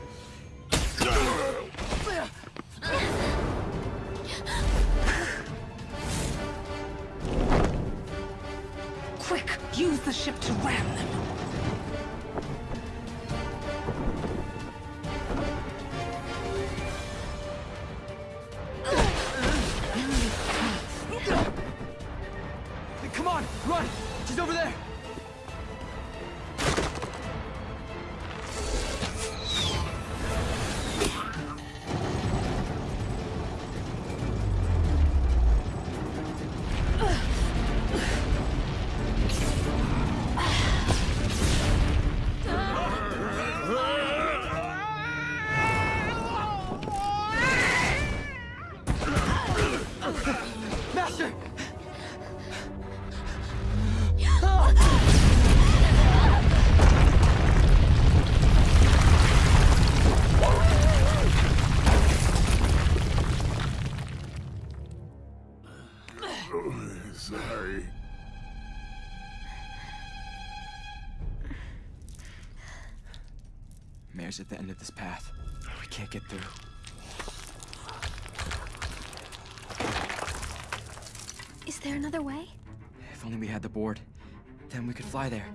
At the end of this path. We can't get through. Is there another way? If only we had the board. Then we could fly there.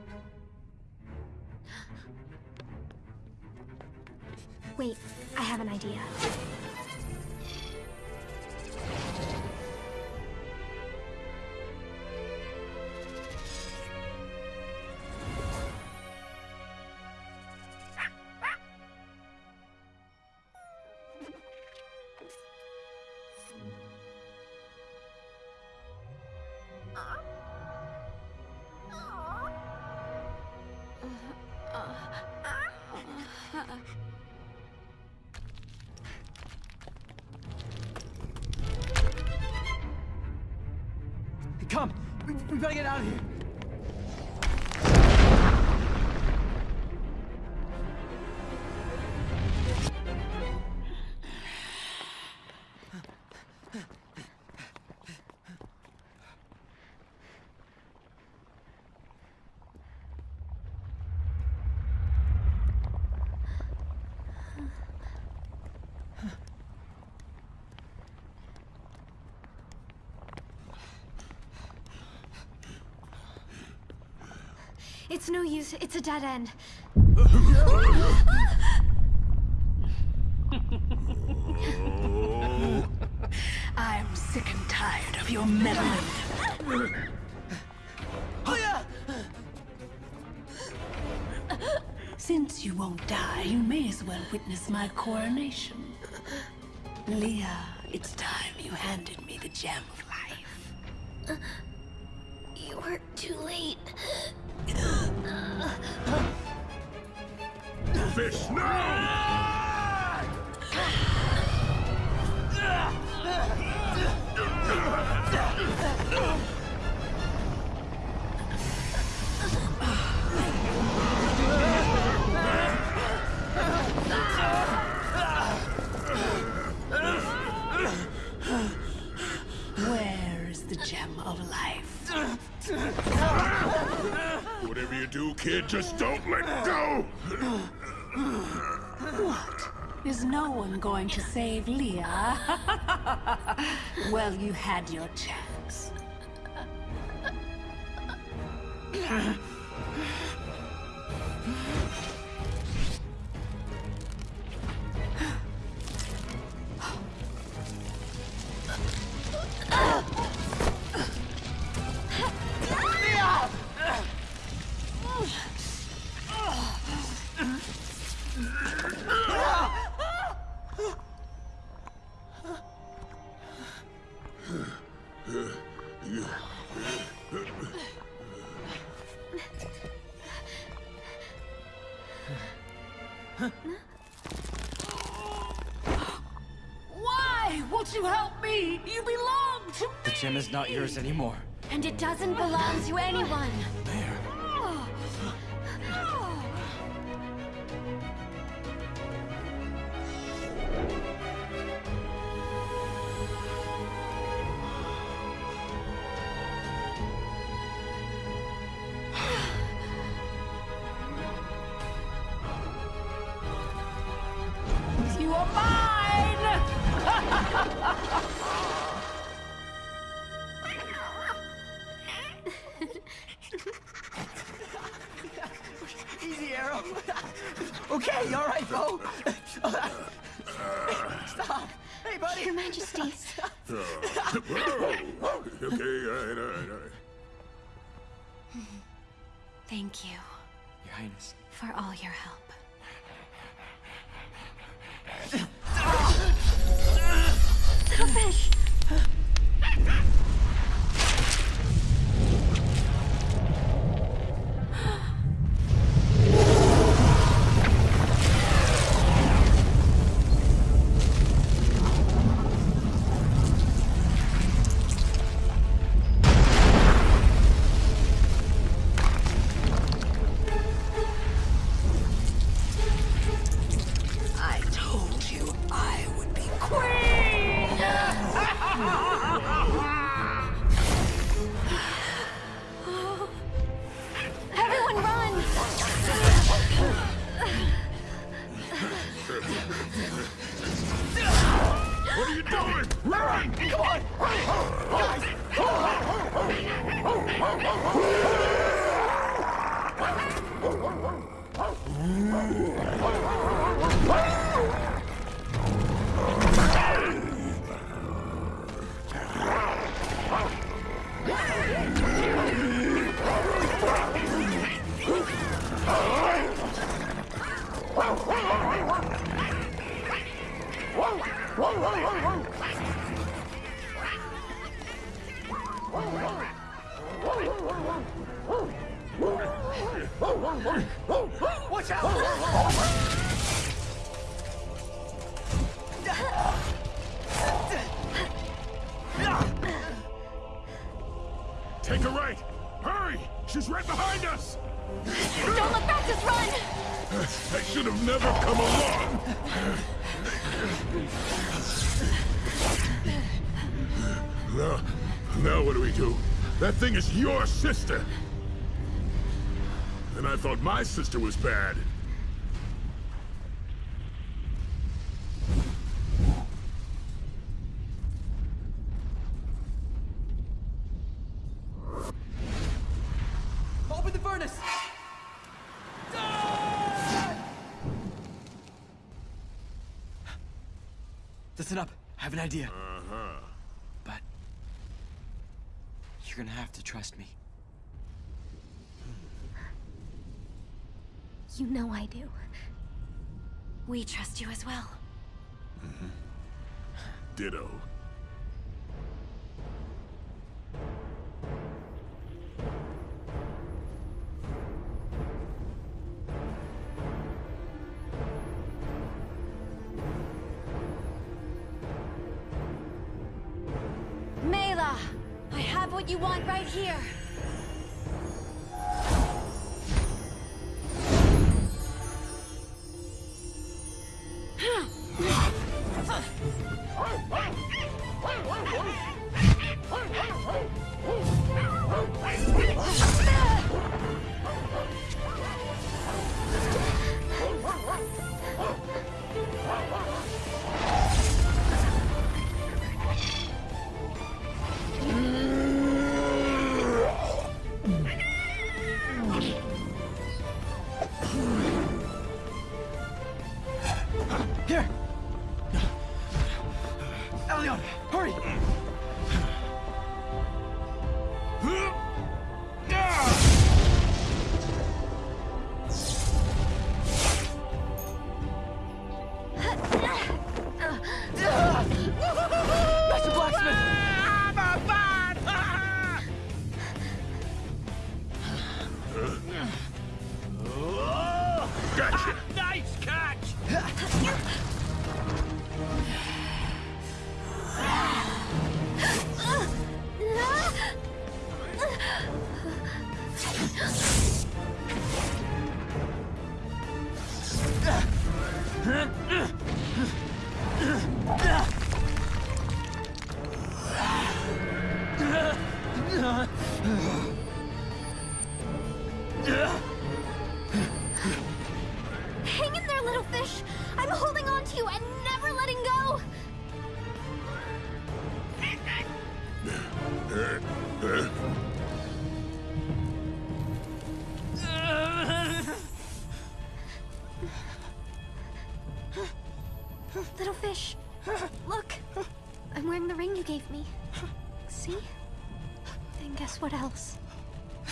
Wait, I have an idea. We, better get out of here! It's no use. It's a dead end. I'm sick and tired of your meddling. Since you won't die, you may as well witness my coronation. Leah, it's time you handed me the gem of life. Whatever you do, kid, just don't let go! One going to save Leah? well, you had your chance. Anymore. is your sister. And I thought my sister was bad. Open the furnace! Listen up. I have an idea. Uh-huh. You're gonna have to trust me. You know I do. We trust you as well. Mm -hmm. Ditto.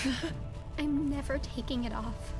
I'm never taking it off.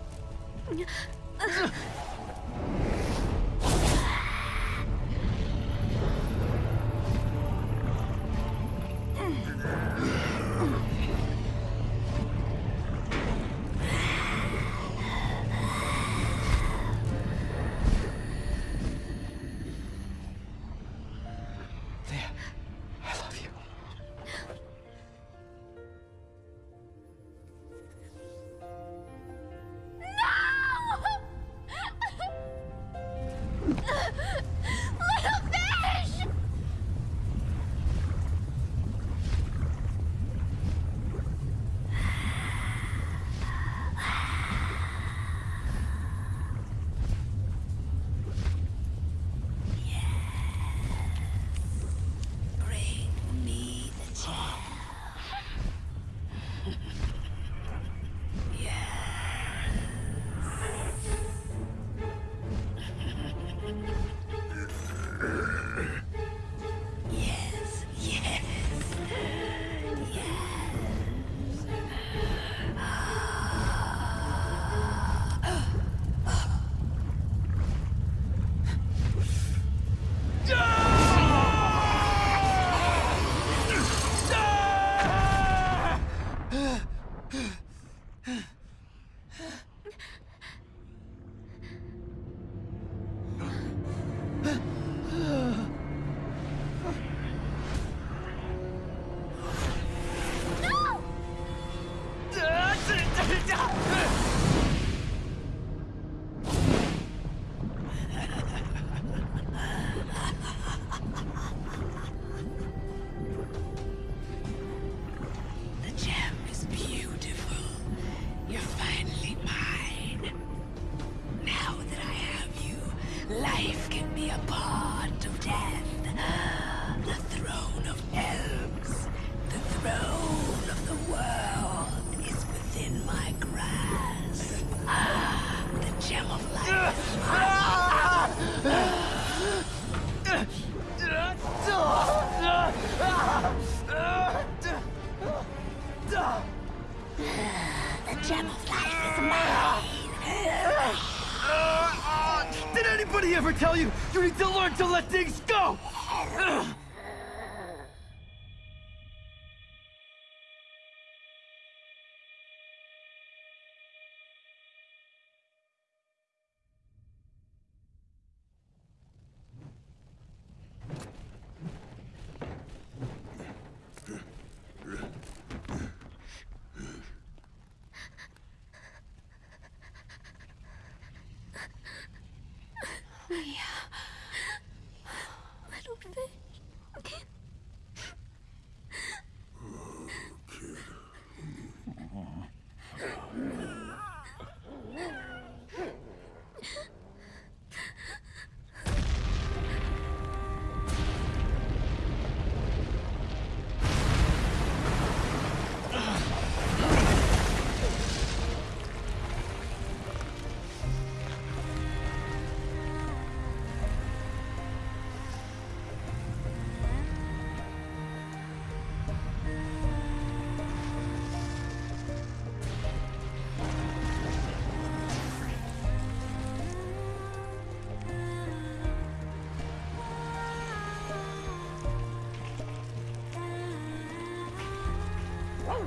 to learn to let things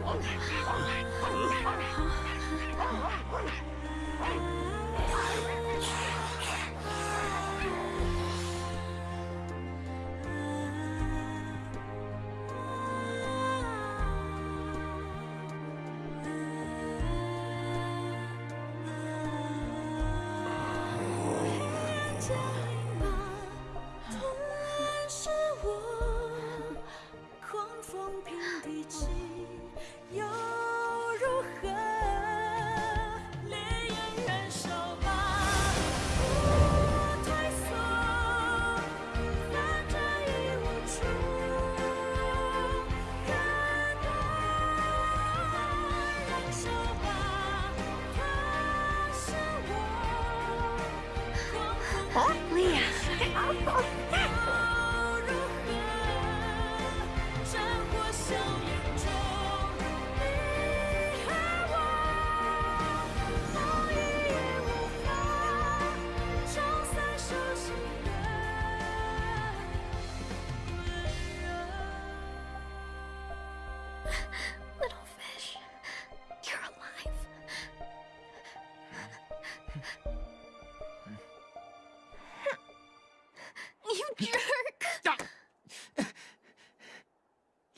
王奶奶，王奶，王。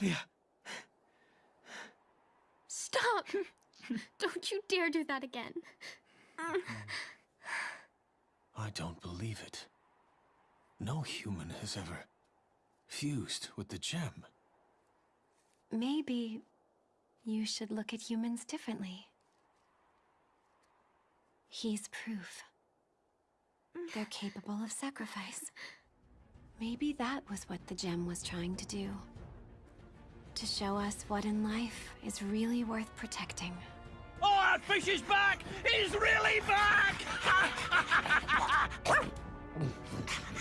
Leah, Stop! Don't you dare do that again. Um. I don't believe it. No human has ever fused with the gem. Maybe you should look at humans differently. He's proof. They're capable of sacrifice. Maybe that was what the gem was trying to do. To show us what in life is really worth protecting. Oh, that fish is back! He's really back!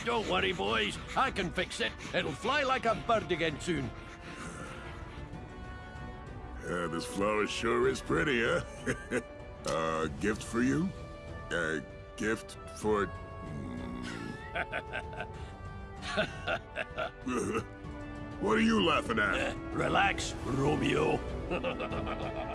Don't worry, boys. I can fix it. It'll fly like a bird again soon. Yeah, this flower sure is pretty, huh? uh, gift for you? Uh, gift for... what are you laughing at? Relax, Romeo.